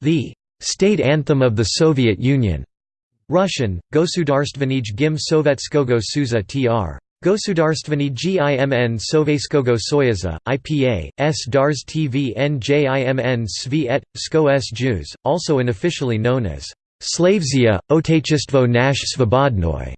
The state anthem of the Soviet Union Russian, Gosudarstvenij Gim Sovetskogo Suza tr. Gosudarstvenij Gimn Sovetskogo Soyaza, IPA, S. Dars TVN Jimn Svet, Sko S. Jews, also unofficially known as Slavzia, Otechistvo nash svobodnoy,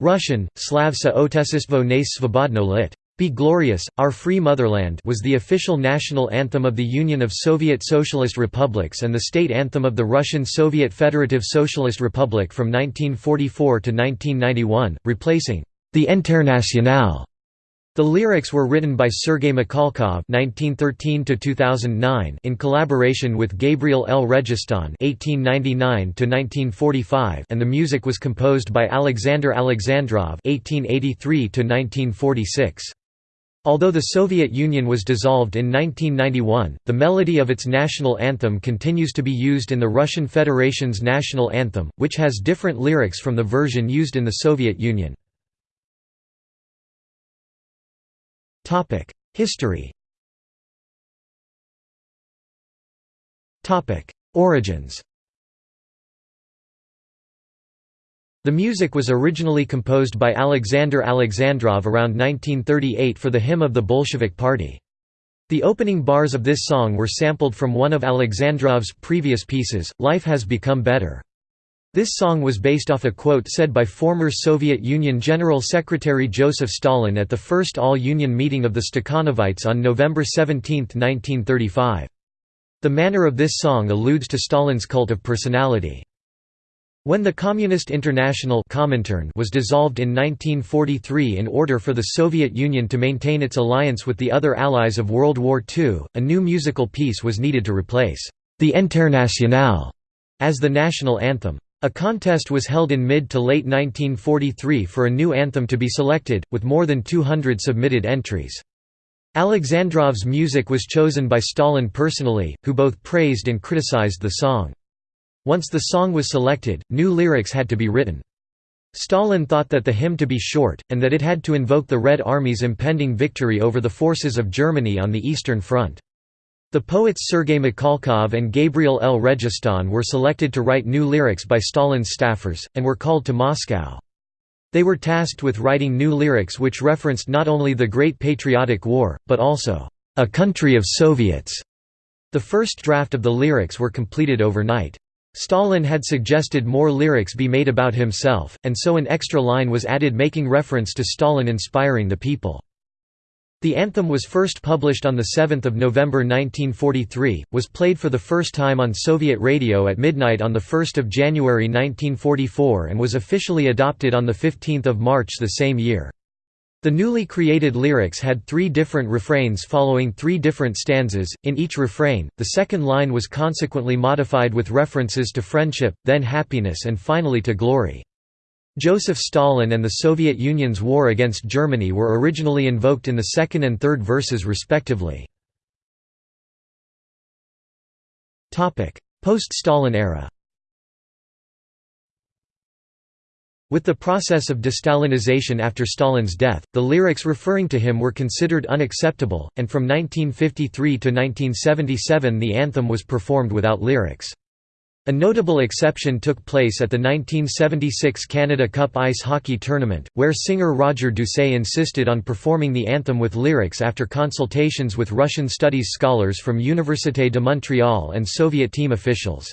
Russian, Slavsa Otechistvo nash svobodno lit. Be Glorious, Our Free Motherland was the official national anthem of the Union of Soviet Socialist Republics and the state anthem of the Russian Soviet Federative Socialist Republic from 1944 to 1991, replacing the Internationale. The lyrics were written by Sergei Mikhalkov (1913–2009) in collaboration with Gabriel El-Registan (1899–1945), and the music was composed by Alexander Alexandrov (1883–1946). Although the Soviet Union was dissolved in 1991, the melody of its national anthem continues to be used in the Russian Federation's national anthem, which has different lyrics from the version used in the Soviet Union. History Origins The music was originally composed by Alexander Alexandrov around 1938 for the hymn of the Bolshevik Party. The opening bars of this song were sampled from one of Alexandrov's previous pieces, Life Has Become Better. This song was based off a quote said by former Soviet Union General Secretary Joseph Stalin at the first All-Union meeting of the Stakhanovites on November 17, 1935. The manner of this song alludes to Stalin's cult of personality. When the Communist International was dissolved in 1943 in order for the Soviet Union to maintain its alliance with the other allies of World War II, a new musical piece was needed to replace the Internationale as the national anthem. A contest was held in mid to late 1943 for a new anthem to be selected, with more than 200 submitted entries. Alexandrov's music was chosen by Stalin personally, who both praised and criticized the song. Once the song was selected, new lyrics had to be written. Stalin thought that the hymn to be short, and that it had to invoke the Red Army's impending victory over the forces of Germany on the Eastern Front. The poets Sergei Mikhalkov and Gabriel El-Registan were selected to write new lyrics by Stalin's staffers, and were called to Moscow. They were tasked with writing new lyrics which referenced not only the Great Patriotic War, but also, "...a country of Soviets." The first draft of the lyrics were completed overnight. Stalin had suggested more lyrics be made about himself, and so an extra line was added making reference to Stalin inspiring the people. The anthem was first published on 7 November 1943, was played for the first time on Soviet radio at midnight on 1 January 1944 and was officially adopted on 15 March the same year. The newly created lyrics had three different refrains following three different stanzas, in each refrain, the second line was consequently modified with references to friendship, then happiness and finally to glory. Joseph Stalin and the Soviet Union's war against Germany were originally invoked in the second and third verses respectively. Post-Stalin era With the process of destalinization after Stalin's death, the lyrics referring to him were considered unacceptable, and from 1953 to 1977 the anthem was performed without lyrics. A notable exception took place at the 1976 Canada Cup ice hockey tournament, where singer Roger Doucet insisted on performing the anthem with lyrics after consultations with Russian studies scholars from Université de Montréal and Soviet team officials.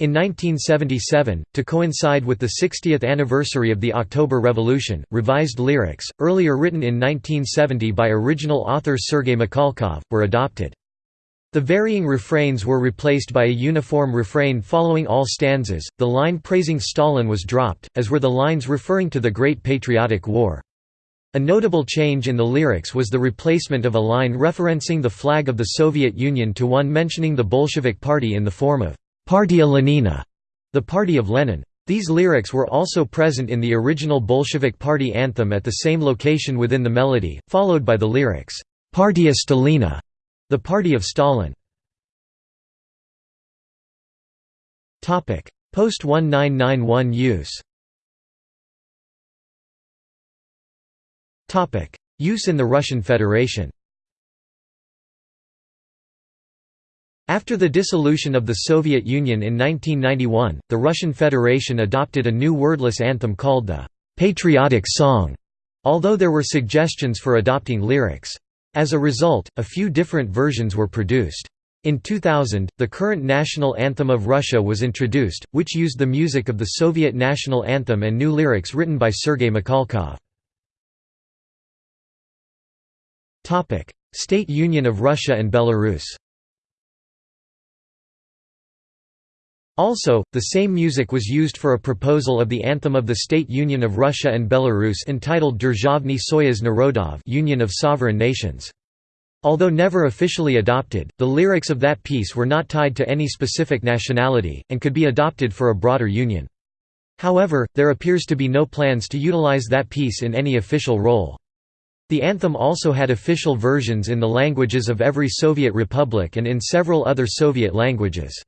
In 1977, to coincide with the 60th anniversary of the October Revolution, revised lyrics, earlier written in 1970 by original author Sergei Mikhalkov, were adopted. The varying refrains were replaced by a uniform refrain following all stanzas, the line praising Stalin was dropped, as were the lines referring to the Great Patriotic War. A notable change in the lyrics was the replacement of a line referencing the flag of the Soviet Union to one mentioning the Bolshevik Party in the form of Partia Lenina, the party of Lenin. These lyrics were also present in the original Bolshevik party anthem at the same location within the melody, followed by the lyrics, Partia Stalina, the party of Stalin. Post-1991 use Use in the Russian Federation After the dissolution of the Soviet Union in 1991, the Russian Federation adopted a new wordless anthem called the «patriotic song», although there were suggestions for adopting lyrics. As a result, a few different versions were produced. In 2000, the current national anthem of Russia was introduced, which used the music of the Soviet national anthem and new lyrics written by Sergei Mikhalkov. State Union of Russia and Belarus Also, the same music was used for a proposal of the anthem of the State Union of Russia and Belarus entitled Derzhavny Soyuz Narodov Union of Sovereign Nations. Although never officially adopted, the lyrics of that piece were not tied to any specific nationality, and could be adopted for a broader union. However, there appears to be no plans to utilize that piece in any official role. The anthem also had official versions in the languages of every Soviet republic and in several other Soviet languages.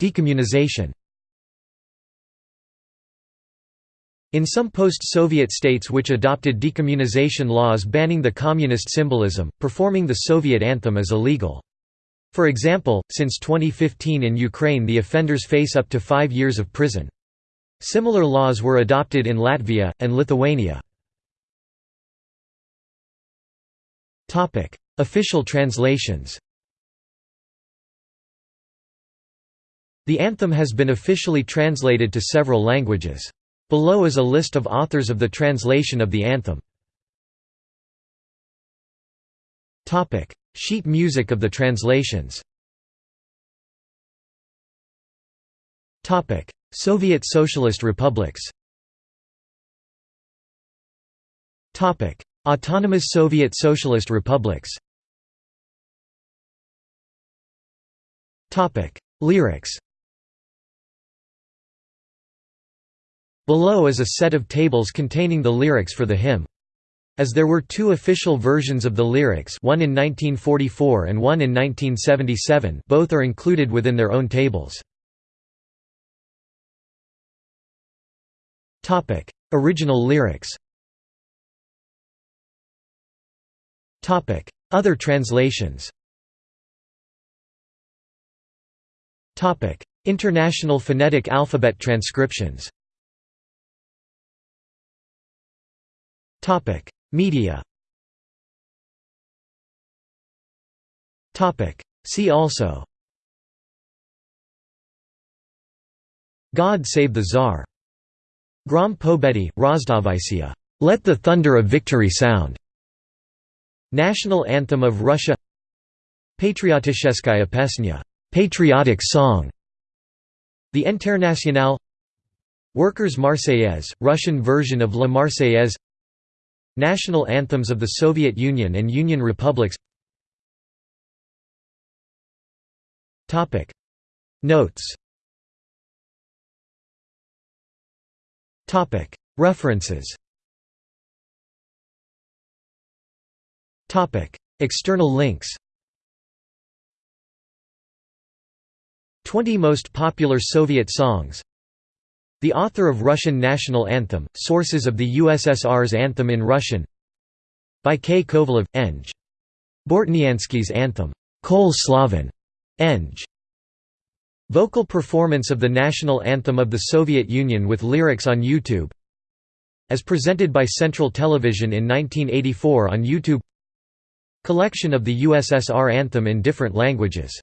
Decommunization In some post-Soviet states which adopted decommunization laws banning the communist symbolism, performing the Soviet anthem is illegal. For example, since 2015 in Ukraine the offenders face up to five years of prison. Similar laws were adopted in Latvia, and Lithuania. Official translations The anthem has been officially translated to several languages. Below is a list of authors of the translation of the anthem. Sheet music of the translations. Soviet Socialist Republics. Autonomous Soviet Socialist Republics. Lyrics Below is a set of tables containing the lyrics for the hymn. As there were two official versions of the lyrics one in 1944 and one in 1977 both are included within their own tables. Original lyrics Other translations International Phonetic Alphabet transcriptions Topic: Media. Topic: See also. God Save the Tsar. Grom Pobedi, Rozdavisia. Let the thunder of victory sound. National anthem of Russia. Patriotisheskaya pesnya. Patriotic song. The Internationale. Workers' Marseillaise, Russian version of La Marseillaise National anthems of the Soviet Union and Union republics. Notes. References. External links. 20 most popular Soviet songs the author of Russian national anthem, sources of the USSR's anthem in Russian by K. Kovalev, Eng. Bortniansky's anthem, Kol Slaven, Eng. Vocal performance of the national anthem of the Soviet Union with lyrics on YouTube As presented by Central Television in 1984 on YouTube Collection of the USSR anthem in different languages